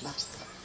Basta.